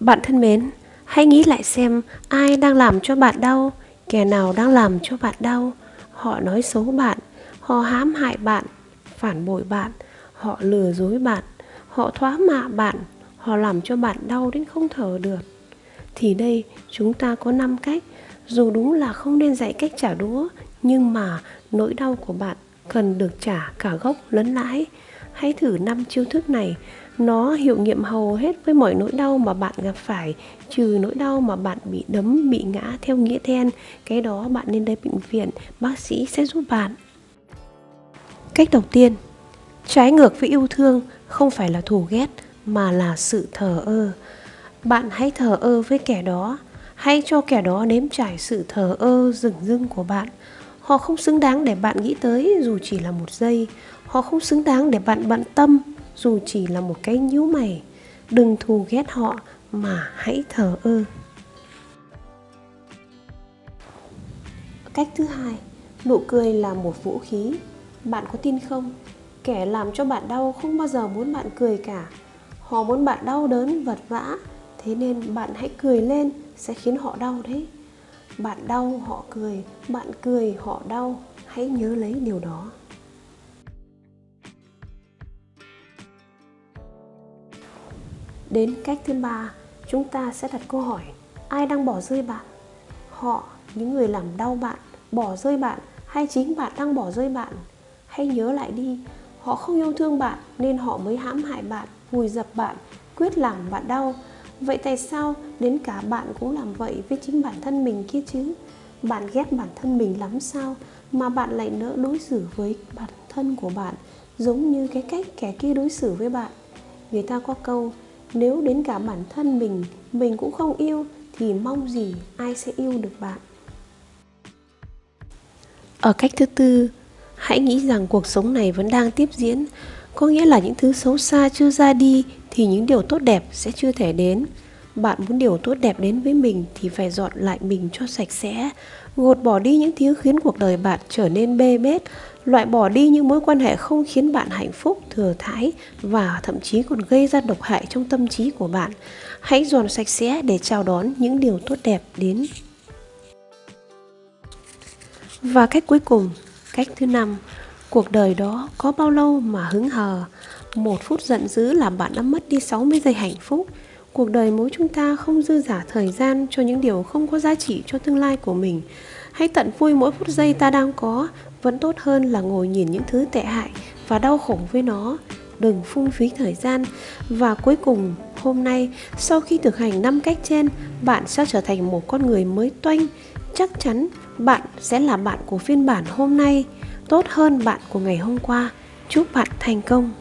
Bạn thân mến, hãy nghĩ lại xem ai đang làm cho bạn đau, kẻ nào đang làm cho bạn đau. Họ nói xấu bạn, họ hãm hại bạn, phản bội bạn, họ lừa dối bạn, họ thoá mạ bạn, họ làm cho bạn đau đến không thở được. Thì đây chúng ta có 5 cách, dù đúng là không nên dạy cách trả đũa, nhưng mà nỗi đau của bạn cần được trả cả gốc lẫn lãi. Hãy thử năm chiêu thức này, nó hiệu nghiệm hầu hết với mọi nỗi đau mà bạn gặp phải, trừ nỗi đau mà bạn bị đấm, bị ngã theo nghĩa đen. Cái đó bạn nên đến bệnh viện, bác sĩ sẽ giúp bạn. Cách đầu tiên, trái ngược với yêu thương không phải là thù ghét mà là sự thờ ơ. Bạn hãy thờ ơ với kẻ đó, hãy cho kẻ đó nếm trải sự thờ ơ rừng rưng của bạn. Họ không xứng đáng để bạn nghĩ tới dù chỉ là một giây. Họ không xứng đáng để bạn bận tâm dù chỉ là một cái nhíu mày. Đừng thù ghét họ mà hãy thờ ơ. Cách thứ hai, nụ cười là một vũ khí. Bạn có tin không? Kẻ làm cho bạn đau không bao giờ muốn bạn cười cả. Họ muốn bạn đau đớn vật vã, thế nên bạn hãy cười lên sẽ khiến họ đau đấy. Bạn đau họ cười, bạn cười họ đau, hãy nhớ lấy điều đó. Đến cách thứ ba, chúng ta sẽ đặt câu hỏi ai đang bỏ rơi bạn? Họ, những người làm đau bạn, bỏ rơi bạn hay chính bạn đang bỏ rơi bạn? Hãy nhớ lại đi, họ không yêu thương bạn nên họ mới hãm hại bạn, vùi dập bạn, quyết làm bạn đau. Vậy tại sao đến cả bạn cũng làm vậy với chính bản thân mình kia chứ? Bạn ghét bản thân mình lắm sao mà bạn lại nỡ đối xử với bản thân của bạn giống như cái cách kẻ kia đối xử với bạn? Người ta có câu, nếu đến cả bản thân mình mình cũng không yêu thì mong gì ai sẽ yêu được bạn ở cách thứ tư, hãy nghĩ rằng cuộc sống này vẫn đang tiếp diễn có nghĩa là những thứ xấu xa chưa ra đi thì những điều tốt đẹp sẽ chưa thể đến. Bạn muốn điều tốt đẹp đến với mình thì phải dọn lại mình cho sạch sẽ. Gột bỏ đi những thứ khiến cuộc đời bạn trở nên bê bết. Loại bỏ đi những mối quan hệ không khiến bạn hạnh phúc, thừa thãi và thậm chí còn gây ra độc hại trong tâm trí của bạn. Hãy dọn sạch sẽ để chào đón những điều tốt đẹp đến. Và cách cuối cùng, cách thứ năm, cuộc đời đó có bao lâu mà hứng hờ? Một phút giận dữ làm bạn đã mất đi 60 giây hạnh phúc. Cuộc đời mỗi chúng ta không dư giả thời gian cho những điều không có giá trị cho tương lai của mình. Hãy tận vui mỗi phút giây ta đang có, vẫn tốt hơn là ngồi nhìn những thứ tệ hại và đau khổ với nó. Đừng phung phí thời gian. Và cuối cùng, hôm nay, sau khi thực hành năm cách trên, bạn sẽ trở thành một con người mới toanh. Chắc chắn bạn sẽ là bạn của phiên bản hôm nay. Tốt hơn bạn của ngày hôm qua. Chúc bạn thành công.